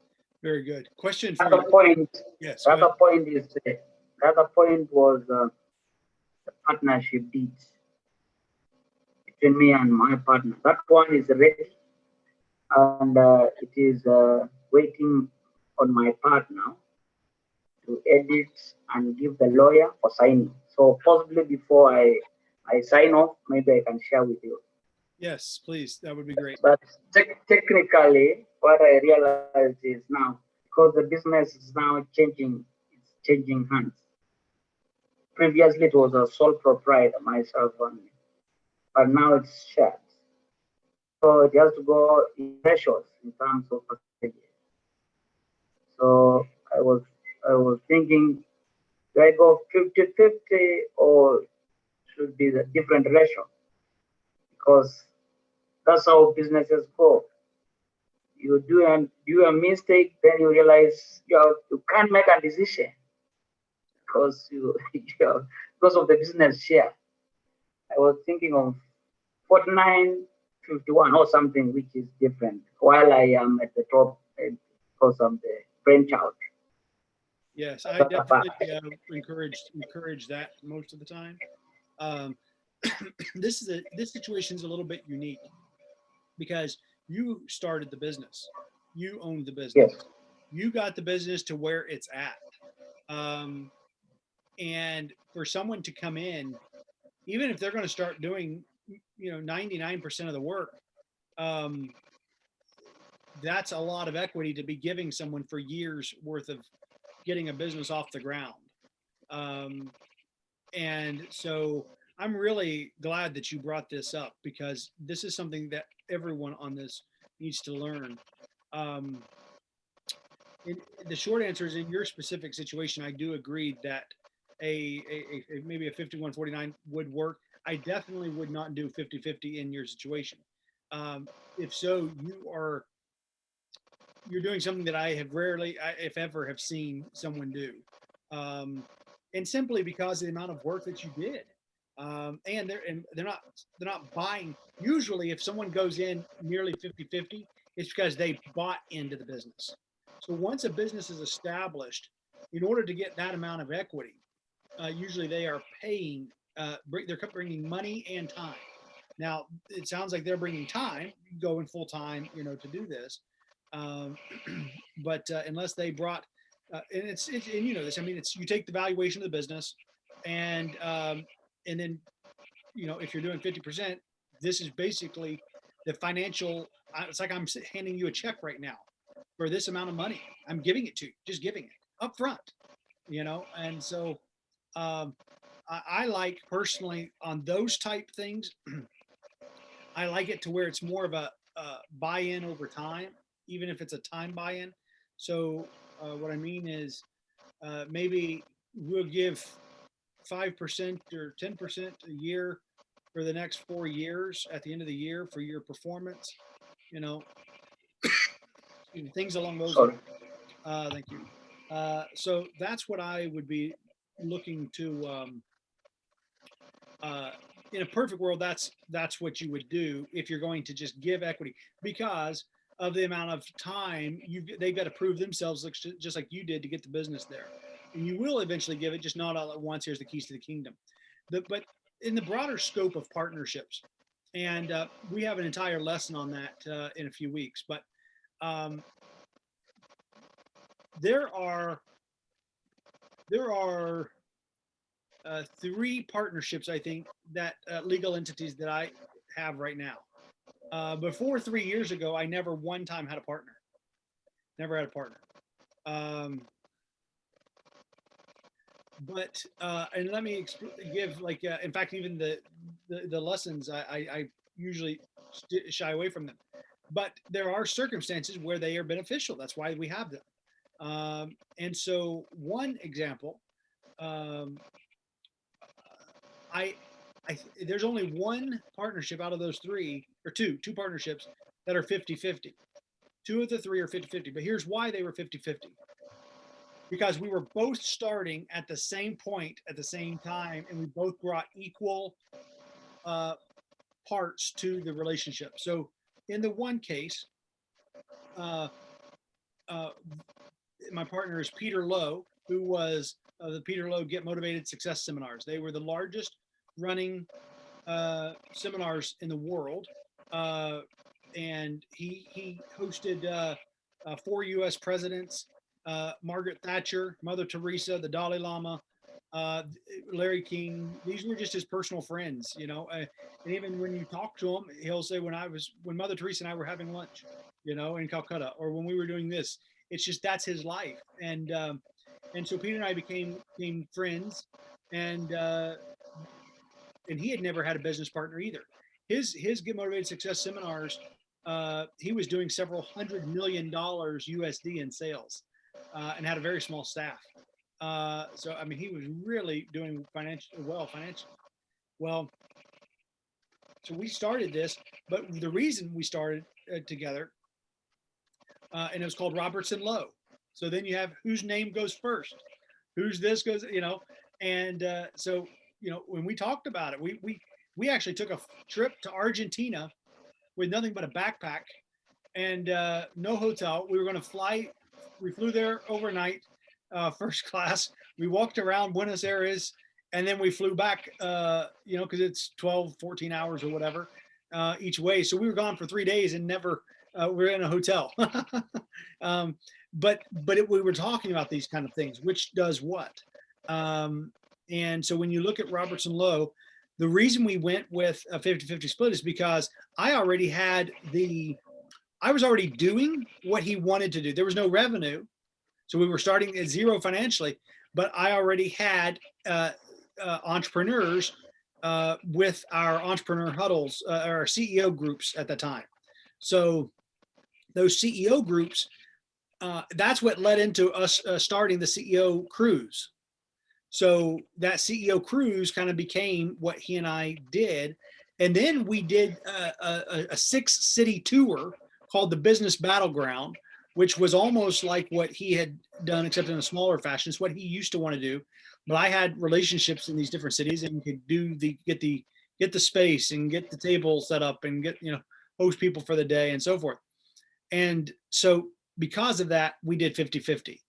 very good. Question for Another you. point, Yes. go the other point is, uh, the other point was uh, the partnership deeds between me and my partner. That one is ready and uh, it is uh, waiting on my partner to edit and give the lawyer for signing. So possibly before I, I sign off, maybe I can share with you. Yes, please. That would be great. But tec- technically, what I realized is now, because the business is now changing, it's changing hands. Previously, it was a sole proprietor, myself only, but now it's shared. So it has to go in ratios in terms of percentages. So I was, I was thinking, do I go 50-50 or should be the different ratio? Because that's how businesses go. You do a, do a mistake, then you realize you, have, you can't make a decision because you, you have, because of the business share. I was thinking of 49, 51 or something, which is different, while I am at the top uh, because I'm the brainchild. Yes, I definitely uh, encourage encourage that most of the time. Um, this is a this situation is a little bit unique because you started the business, you owned the business, Yes. you got the business to where it's at, um, and for someone to come in, even if they're going to start doing, you know, ninety nine percent of the work, um, that's a lot of equity to be giving someone for years worth of getting a business off the ground. Um, and so I'm really glad that you brought this up because this is something that everyone on this needs to learn. Um, the short answer is in your specific situation, I do agree that a, a, a maybe a 5149 would work. I definitely would not do 50 50 in your situation. Um, if so, you are you're doing something that I have rarely, if ever, have seen someone do. Um, and simply because of the amount of work that you did. Um, and they're and they're not they're not buying. Usually, if someone goes in nearly 50-50, it's because they bought into the business. So once a business is established, in order to get that amount of equity, uh, usually they are paying. Uh, they're bringing money and time. Now it sounds like they're bringing time, going full time, you know, to do this. Um, but uh, unless they brought, uh, and it's, it's and you know this. I mean, it's you take the valuation of the business, and um, and then, you know, if you're doing fifty percent, this is basically the financial. It's like I'm handing you a check right now for this amount of money. I'm giving it to you, just giving it up front, you know. And so, um, I, I like personally on those type things. I like it to where it's more of a, uh buy-in over time even if it's a time buy-in. So uh, what I mean is uh, maybe we'll give 5% or 10% a year for the next four years at the end of the year for your performance, you know, things along those lines. Uh, thank you. Uh, so that's what I would be looking to, um, uh, in a perfect world, that's, that's what you would do if you're going to just give equity because of the amount of time you they've got to prove themselves just like you did to get the business there and you will eventually give it, just not all at once. Here's the keys to the kingdom. The, but in the broader scope of partnerships, and uh, we have an entire lesson on that uh, in a few weeks. But um, there are there are uh, three partnerships I think that uh, legal entities that I have right now. Uh, before three years ago, I never one time had a partner. Never had a partner. Um, but uh, and let me give like uh, in fact even the the, the lessons I, I, I usually shy away from them. But there are circumstances where they are beneficial. That's why we have them. Um, and so one example, um, I, I, there's only one partnership out of those three or two, two partnerships that are 50 50. Two of the three are 50 50. But here's why they were 50 50 because we were both starting at the same point at the same time and we both brought equal uh, parts to the relationship. So in the one case, uh, uh, my partner is Peter Lowe, who was uh, the Peter Lowe Get Motivated Success Seminars. They were the largest running uh, seminars in the world. Uh, and he, he hosted uh, uh, four US presidents, uh, Margaret Thatcher, Mother Teresa, the Dalai Lama, uh, Larry King. These were just his personal friends, you know. And even when you talk to him, he'll say, "When I was, when Mother Teresa and I were having lunch, you know, in Calcutta, or when we were doing this." It's just that's his life, and um, and so Peter and I became became friends, and uh, and he had never had a business partner either. His his Get Motivated Success seminars, uh, he was doing several hundred million dollars USD in sales, uh, and had a very small staff. Uh, so I mean, he was really doing financial well financially. Well, so we started this, but the reason we started uh, together, uh, and it was called Robertson Lowe. So then you have whose name goes first, whose this goes, you know, and uh, so you know when we talked about it, we we we actually took a trip to Argentina with nothing but a backpack and uh, no hotel. We were going to fly. We flew there overnight uh, first class. We walked around Buenos Aires and then we flew back, uh, you know, because it's 12, 14 hours or whatever uh, each way. So we were gone for three days and never uh, we are in a hotel. um, but but it, we were talking about these kind of things, which does what. Um, and so when you look at Robertson Lowe, the reason we went with a 50-50 split is because I already had the, I was already doing what he wanted to do. There was no revenue. So we were starting at zero financially, but I already had uh, uh, entrepreneurs uh, with our entrepreneur huddles, uh, our CEO groups at the time. So those CEO groups, uh, that's what led into us uh, starting the CEO cruise. So that CEO cruise kind of became what he and I did. And then we did a, a, a six city tour called the Business Battleground, which was almost like what he had done, except in a smaller fashion. It's what he used to want to do. But I had relationships in these different cities and could do the get the get the space and get the table set up and get you know host people for the day and so forth. And so because of that, we did 50-50.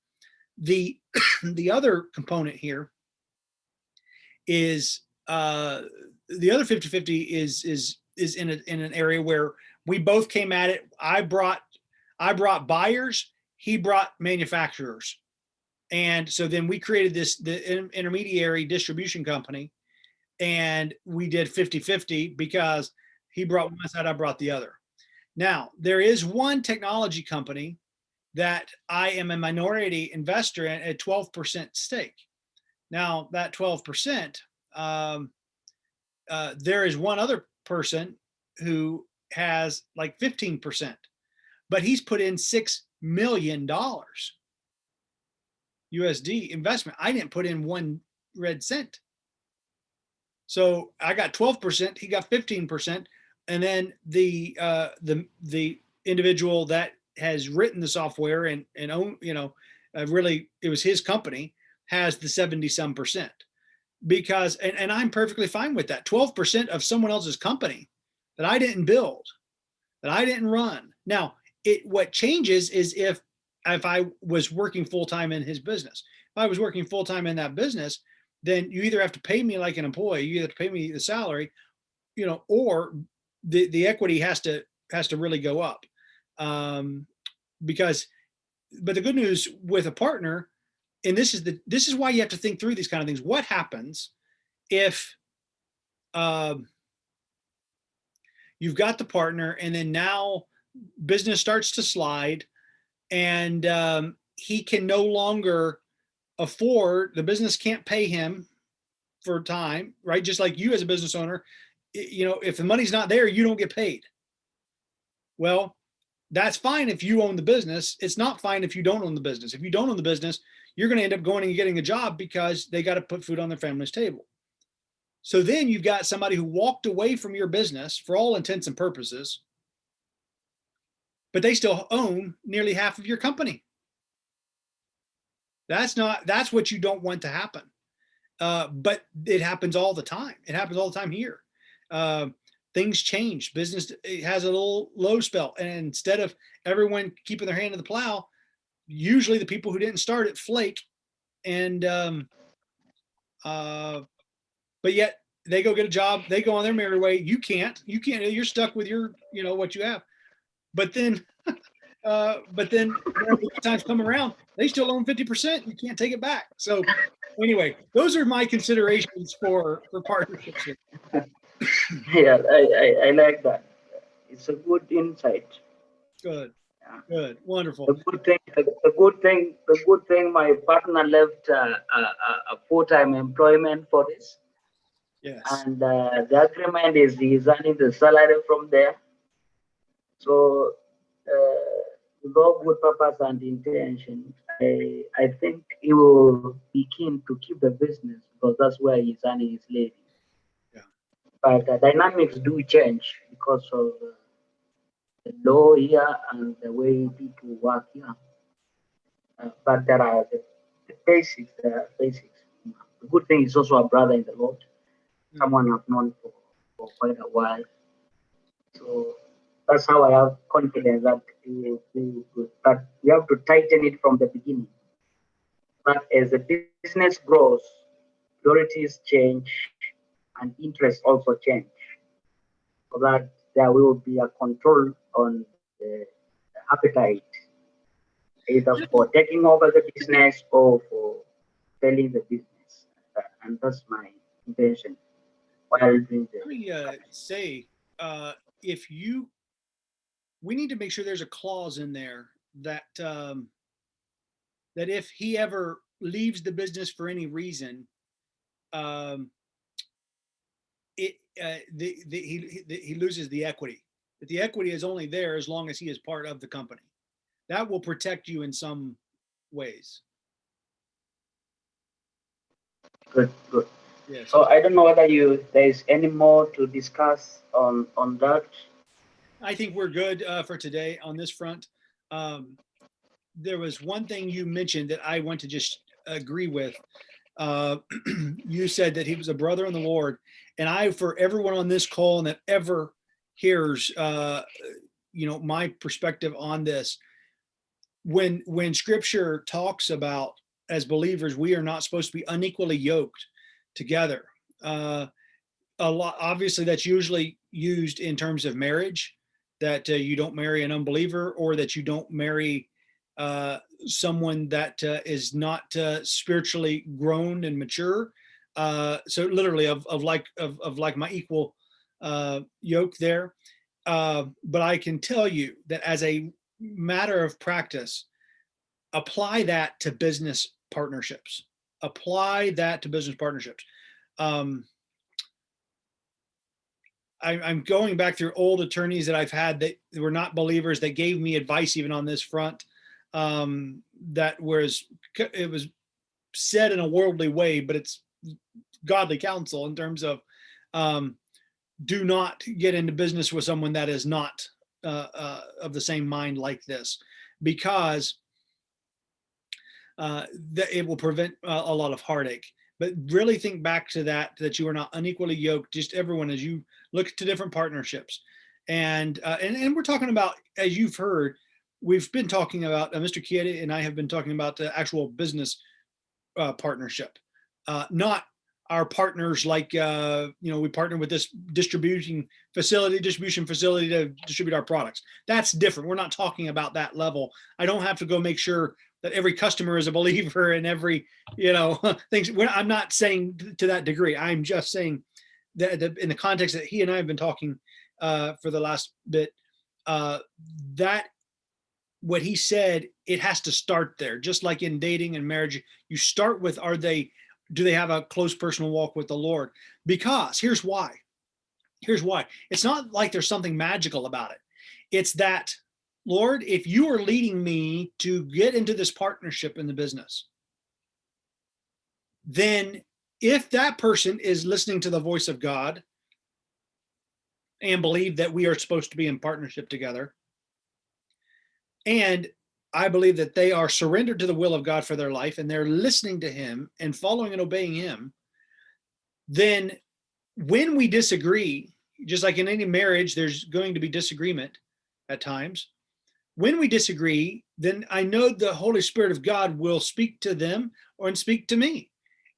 The the other component here is uh, the other 50-50 is is is in a, in an area where we both came at it. I brought I brought buyers, he brought manufacturers. And so then we created this, the intermediary distribution company and we did 50 50 because he brought one side, I brought the other. Now, there is one technology company that I am a minority investor in a 12% stake. Now, that 12%, um, uh, there is one other person who has like 15% but he's put in six million dollars USD investment. I didn't put in one red cent. So I got 12%, he got 15%. And then the uh, the the individual that has written the software and and own, you know, uh, really it was his company has the 70 some percent because and, and I'm perfectly fine with that. 12% of someone else's company that I didn't build, that I didn't run. Now, it what changes is if if I was working full time in his business. If I was working full time in that business, then you either have to pay me like an employee, you have to pay me the salary, you know, or the the equity has to has to really go up. Um, because, but the good news with a partner, and this is the this is why you have to think through these kind of things. What happens if um, you've got the partner and then now business starts to slide and um, he can no longer afford the business can't pay him for time right just like you as a business owner you know if the money's not there you don't get paid well that's fine if you own the business it's not fine if you don't own the business if you don't own the business you're going to end up going and getting a job because they got to put food on their family's table so then you've got somebody who walked away from your business for all intents and purposes but they still own nearly half of your company. That's not, that's what you don't want to happen. Uh, but it happens all the time. It happens all the time here. Uh, things change. Business has a little low spell. And instead of everyone keeping their hand to the plow, usually the people who didn't start it flake. And, um, uh, but yet they go get a job, they go on their merry way. You can't, you can't, you're stuck with your, you know, what you have but then uh but then times come around they still own 50 percent you can't take it back so anyway those are my considerations for for partnerships. Yeah, I, I, I like that. It's a good insight. good Yeah. good wonderful The good thing, the, the good thing, the good thing, my partner left uh, a, a, a full-time employment for this. yes And uh, the agreement is he's earning the salary from there. So, uh, with all good purpose and intention, I, I think he will be keen to keep the business because that's where he's earning his living. But the dynamics do change because of the law here and the way people work here. Uh, but there are the, the basics, are basics. The good thing is also a brother in the Lord someone I've known for, for quite a while. So that's how I have confidence that it will be good. But you have to tighten it from the beginning. But as the business grows, priorities change and interests also change. So that there will be a control on the appetite, either for taking over the business or for selling the business. And that's my intention while doing let me uh say uh if you we need to make sure there's a clause in there that um that if he ever leaves the business for any reason um uh the, the he he- the, he loses the equity but the equity is only there as long as he is part of the company that will protect you in some ways good, good. yes So I don't know whether you there's any more to discuss on on that. I think we're good uh, for today on this front. Um, there was one thing you mentioned that I want to just agree with. Uh, you said that he was a brother in the Lord, and I, for everyone on this call and that ever hears, uh, you know, my perspective on this, when when Scripture talks about as believers we are not supposed to be unequally yoked together. Uh, a lot, obviously, that's usually used in terms of marriage that uh, you don't marry an unbeliever or that you don't marry uh, someone that uh, is not uh, spiritually grown and mature. Uh, so literally of, of like of, of like my equal yoke there. But I can tell you that as a matter of practice, apply that to business partnerships. Apply that to business partnerships. Um, I, I'm going back through old attorneys that I've had that were not believers that gave me advice even on this front. Um, that was it was said in a worldly way, but it's godly counsel in terms of um, do not get into business with someone that is not uh, uh, of the same mind like this, because uh, that it will prevent uh, a lot of heartache. But really think back to that, that you are not unequally yoked, just everyone as you look to different partnerships. And, uh, and, and we're talking about, as you've heard, we've been talking about, uh, Mr. Kiede and I have been talking about the actual business uh, partnership, uh, not our partners like, uh, you know, we partner with this distributing facility, distribution facility to distribute our products. That's different. We're not talking about that level. I don't have to go make sure that every customer is a believer and every, you know, things. I'm not saying to that degree. I'm just saying that that in the context that he and I have been talking uh, for the last bit, uh, that what he said, it has to start there. Just like in dating and marriage, you start with, are they, do they have a close personal walk with the Lord? Because here's why. Here's why. It's not like there's something magical about it. It's that, Lord, if you are leading me to get into this partnership in the business, then if that person is listening to the voice of God and believe that we are supposed to be in partnership together, and I believe that they are surrendered to the will of God for their life and they're listening to him and following and obeying him, then when we disagree, just like in any marriage, there's going to be disagreement at times. When we disagree, then I know the Holy Spirit of God will speak to them or and speak to me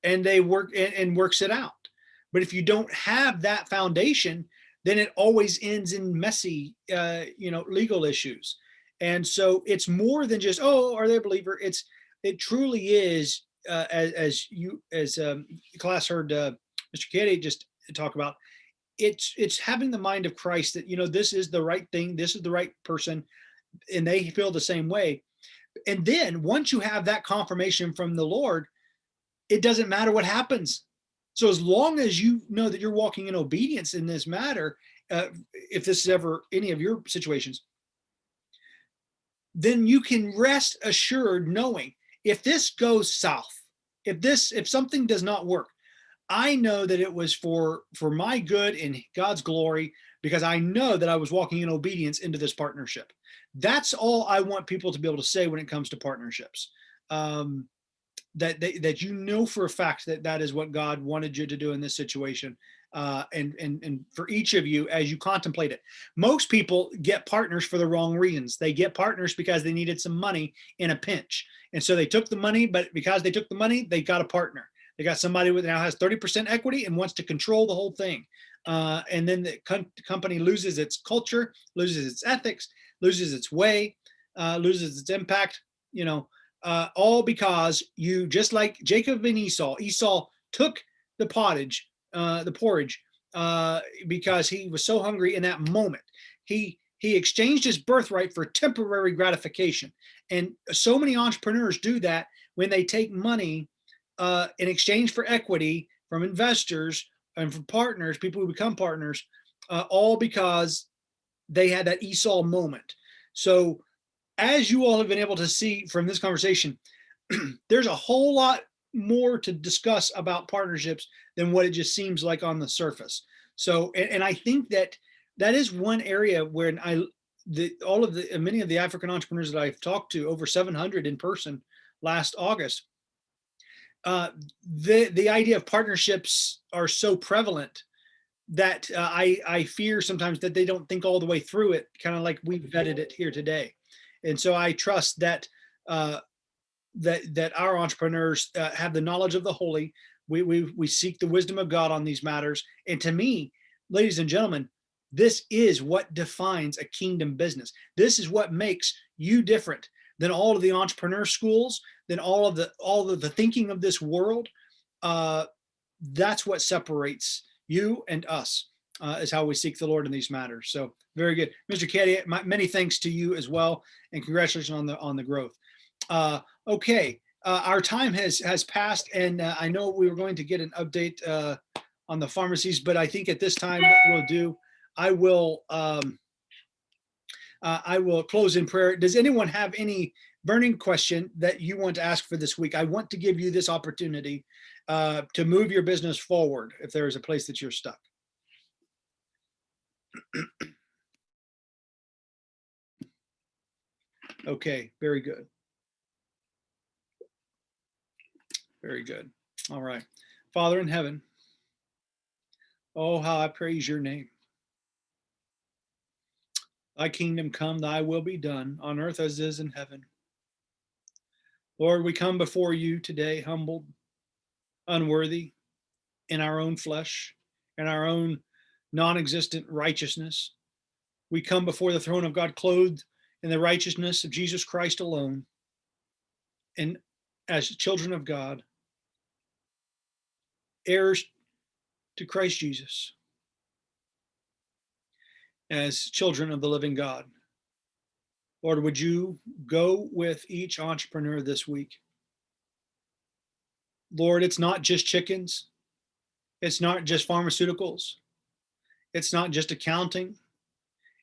and they work and, and works it out. But if you don't have that foundation, then it always ends in messy, uh, you know, legal issues. And so it's more than just, oh, are they a believer? It's, it truly is, uh, as, as you, as um, class heard uh, Mr. Katie just talk about, it's, it's having the mind of Christ that, you know, this is the right thing. This is the right person. And they feel the same way. And then once you have that confirmation from the Lord, it doesn't matter what happens. So as long as you know that you're walking in obedience in this matter, uh, if this is ever any of your situations, then you can rest assured knowing if this goes south, if this, if something does not work, I know that it was for, for my good and God's glory, because I know that I was walking in obedience into this partnership. That's all I want people to be able to say when it comes to partnerships. Um, that, that, that you know for a fact that that is what God wanted you to do in this situation. Uh, and, and, and for each of you as you contemplate it. Most people get partners for the wrong reasons. They get partners because they needed some money in a pinch. And so they took the money, but because they took the money, they got a partner. They got somebody who now has 30% equity and wants to control the whole thing. Uh, and then the com company loses its culture, loses its ethics, loses its way, uh, loses its impact, you know, uh, all because you, just like Jacob and Esau, Esau took the pottage, uh, the porridge, uh, because he was so hungry in that moment. He, he exchanged his birthright for temporary gratification. And so many entrepreneurs do that when they take money uh, in exchange for equity from investors and from partners, people who become partners, uh, all because they had that Esau moment. So as you all have been able to see from this conversation, there's a whole lot more to discuss about partnerships than what it just seems like on the surface. So, and, and I think that that is one area where I, the, all of the, many of the African entrepreneurs that I've talked to, over 700 in person last August, uh, the, the idea of partnerships are so prevalent that uh, I, I fear sometimes that they don't think all the way through it, kind of like we vetted it here today. And so I trust that uh, that that our entrepreneurs uh, have the knowledge of the holy. We, we we seek the wisdom of God on these matters. And to me, ladies and gentlemen, this is what defines a kingdom business. This is what makes you different than all of the entrepreneur schools, than all of the all of the thinking of this world. Uh, that's what separates you and us uh, is how we seek the Lord in these matters. So very good. Mr. Caddy, many thanks to you as well. And congratulations on the on the growth. Uh, okay, uh, our time has has passed and uh, I know we were going to get an update uh, on the pharmacies, but I think at this time what we'll do, I will um, uh, I will close in prayer. Does anyone have any burning question that you want to ask for this week? I want to give you this opportunity uh, to move your business forward if there is a place that you're stuck. Okay, very good. Very good. All right. Father in heaven, oh, how I praise your name. Thy kingdom come, thy will be done on earth as is in heaven. Lord, we come before you today humbled, unworthy in our own flesh in our own non existent righteousness. We come before the throne of God clothed in the righteousness of Jesus Christ alone. And as children of God, heirs to Christ Jesus, as children of the living God. Lord, would you go with each entrepreneur this week? Lord, it's not just chickens. It's not just pharmaceuticals. It's not just accounting.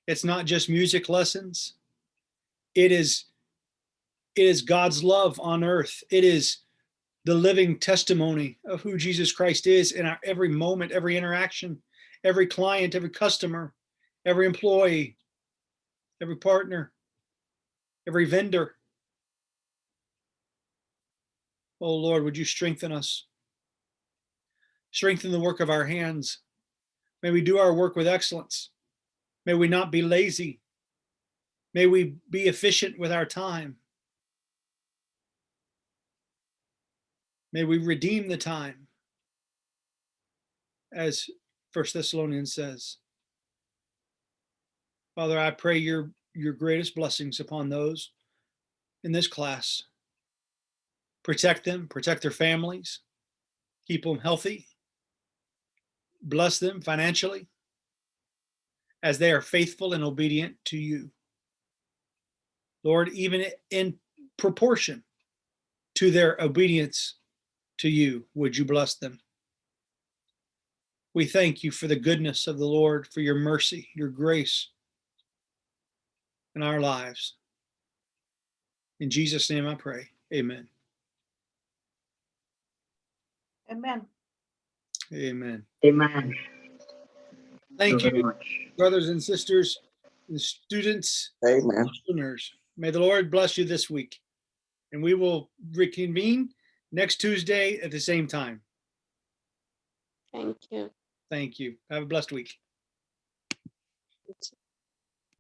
It's not just music lessons. It is it is God's love on earth. It is the living testimony of who Jesus Christ is in our every moment, every interaction, every client, every customer, every employee, every partner, every vendor. Oh Lord, would you strengthen us? Strengthen the work of our hands. May we do our work with excellence. May we not be lazy. May we be efficient with our time. May we redeem the time, as First Thessalonians says. Father, I pray your your greatest blessings upon those in this class. Protect them, protect their families, keep them healthy, bless them financially as they are faithful and obedient to you. Lord, even in proportion to their obedience to you, would you bless them? We thank you for the goodness of the Lord, for your mercy, your grace in our lives. In Jesus' name I pray. Amen. Amen. Amen. Amen. Thank very you, much. brothers and sisters, and students, Amen. listeners. May the Lord bless you this week. And we will reconvene next Tuesday at the same time. Thank you. Thank you. Have a blessed week.